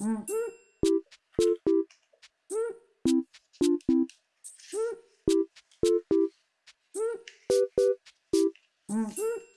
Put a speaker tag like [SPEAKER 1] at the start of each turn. [SPEAKER 1] うん。うんうんうん